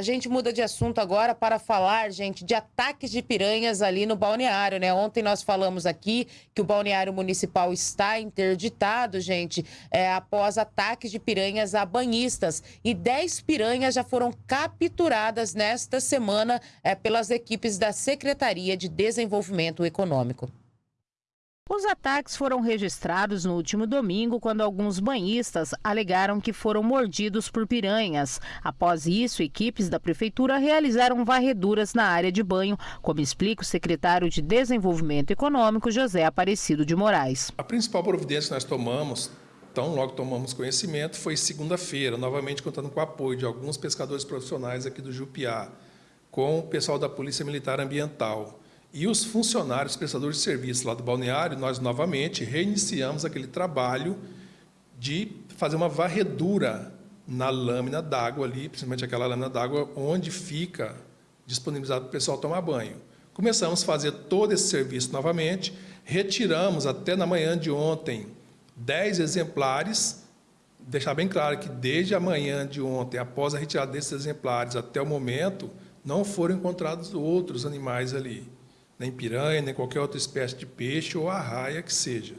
A gente muda de assunto agora para falar, gente, de ataques de piranhas ali no balneário, né? Ontem nós falamos aqui que o balneário municipal está interditado, gente, é, após ataques de piranhas a banhistas. E 10 piranhas já foram capturadas nesta semana é, pelas equipes da Secretaria de Desenvolvimento Econômico. Os ataques foram registrados no último domingo, quando alguns banhistas alegaram que foram mordidos por piranhas. Após isso, equipes da prefeitura realizaram varreduras na área de banho, como explica o secretário de Desenvolvimento Econômico, José Aparecido de Moraes. A principal providência que nós tomamos então, logo tomamos conhecimento, foi segunda-feira, novamente contando com o apoio de alguns pescadores profissionais aqui do Jupiá, com o pessoal da Polícia Militar Ambiental. E os funcionários, prestadores de serviço lá do balneário, nós novamente reiniciamos aquele trabalho de fazer uma varredura na lâmina d'água ali, principalmente aquela lâmina d'água onde fica disponibilizado para o pessoal tomar banho. Começamos a fazer todo esse serviço novamente, retiramos até na manhã de ontem 10 exemplares, deixar bem claro que desde a manhã de ontem, após a retirada desses exemplares até o momento, não foram encontrados outros animais ali nem piranha, nem qualquer outra espécie de peixe ou arraia que seja.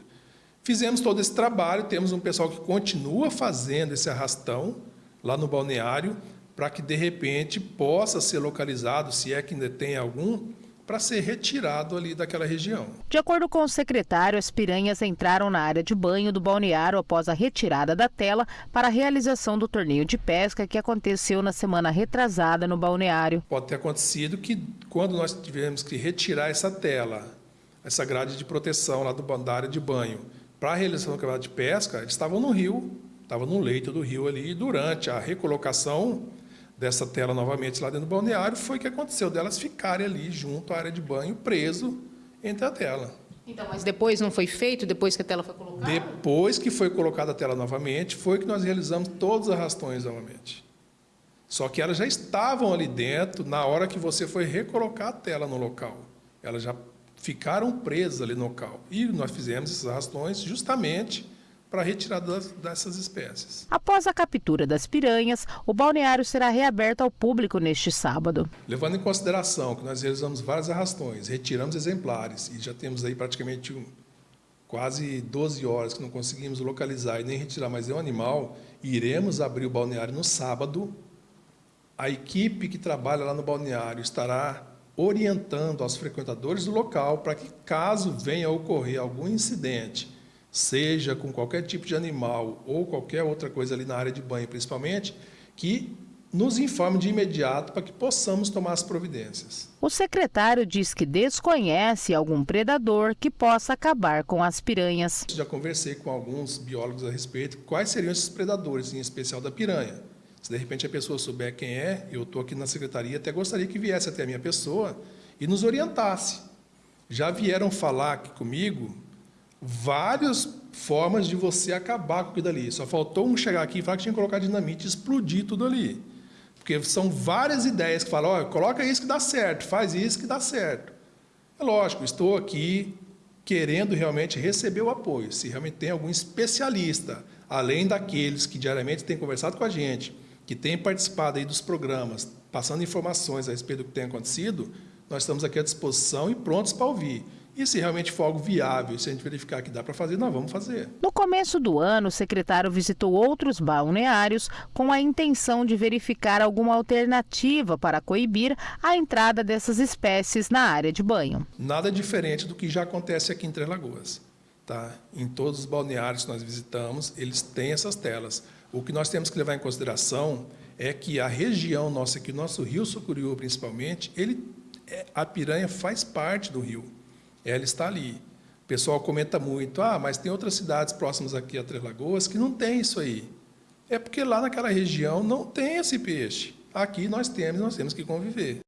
Fizemos todo esse trabalho, temos um pessoal que continua fazendo esse arrastão lá no balneário, para que, de repente, possa ser localizado, se é que ainda tem algum, para ser retirado ali daquela região. De acordo com o secretário, as piranhas entraram na área de banho do balneário após a retirada da tela para a realização do torneio de pesca que aconteceu na semana retrasada no balneário. Pode ter acontecido que quando nós tivemos que retirar essa tela, essa grade de proteção lá do, da área de banho, para a realização do campeonato de pesca, eles estavam no rio, estavam no leito do rio ali, e durante a recolocação dessa tela novamente lá dentro do balneário, foi que aconteceu delas ficarem ali junto à área de banho, preso entre a tela. Então, mas depois não foi feito, depois que a tela foi colocada? Depois que foi colocada a tela novamente, foi que nós realizamos todos os arrastões novamente. Só que elas já estavam ali dentro na hora que você foi recolocar a tela no local. Elas já ficaram presas ali no local. E nós fizemos esses arrastões justamente para a retirada dessas espécies. Após a captura das piranhas, o balneário será reaberto ao público neste sábado. Levando em consideração que nós realizamos vários arrastões, retiramos exemplares e já temos aí praticamente um, quase 12 horas que não conseguimos localizar e nem retirar mais nenhum animal, iremos abrir o balneário no sábado. A equipe que trabalha lá no balneário estará orientando aos frequentadores do local para que, caso venha a ocorrer algum incidente seja com qualquer tipo de animal ou qualquer outra coisa ali na área de banho, principalmente, que nos informe de imediato para que possamos tomar as providências. O secretário diz que desconhece algum predador que possa acabar com as piranhas. Já conversei com alguns biólogos a respeito quais seriam esses predadores, em especial da piranha. Se de repente a pessoa souber quem é, eu estou aqui na secretaria, até gostaria que viesse até a minha pessoa e nos orientasse. Já vieram falar aqui comigo várias formas de você acabar com aquilo ali. Só faltou um chegar aqui e falar que tinha que colocar dinamite e explodir tudo ali. Porque são várias ideias que falam, olha, coloca isso que dá certo, faz isso que dá certo. É lógico, estou aqui querendo realmente receber o apoio. Se realmente tem algum especialista, além daqueles que diariamente têm conversado com a gente, que têm participado aí dos programas, passando informações a respeito do que tem acontecido, nós estamos aqui à disposição e prontos para ouvir. E se realmente for algo viável, se a gente verificar que dá para fazer, nós vamos fazer. No começo do ano, o secretário visitou outros balneários com a intenção de verificar alguma alternativa para coibir a entrada dessas espécies na área de banho. Nada diferente do que já acontece aqui em Três Lagoas. Tá? Em todos os balneários que nós visitamos, eles têm essas telas. O que nós temos que levar em consideração é que a região nossa aqui, o nosso rio Sucuriú principalmente, ele, é, a piranha faz parte do rio ela está ali. O pessoal comenta muito, ah, mas tem outras cidades próximas aqui a Três Lagoas que não tem isso aí. É porque lá naquela região não tem esse peixe. Aqui nós temos, nós temos que conviver.